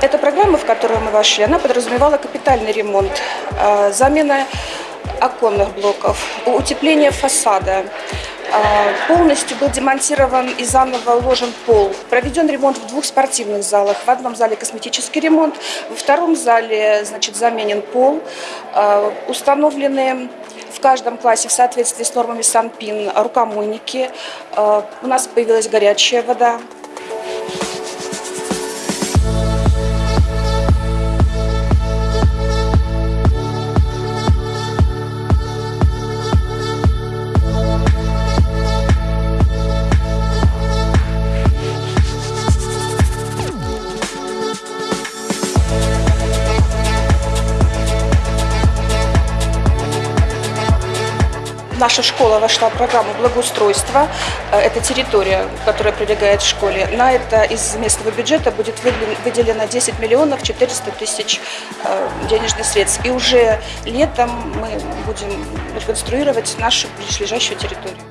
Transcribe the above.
Эта программа, в которую мы вошли, она подразумевала капитальный ремонт, э, замена оконных блоков, утепление фасада. Э, полностью был демонтирован и заново уложен пол. Проведен ремонт в двух спортивных залах. В одном зале косметический ремонт, во втором зале значит, заменен пол. Э, установлены в каждом классе в соответствии с нормами Санпин рукомойники. У нас появилась горячая вода. Наша школа вошла в программу благоустройства. Э, это территория, которая прилегает к школе. На это из местного бюджета будет выделено 10 миллионов 400 тысяч э, денежных средств. И уже летом мы будем реконструировать нашу ближайшую территорию.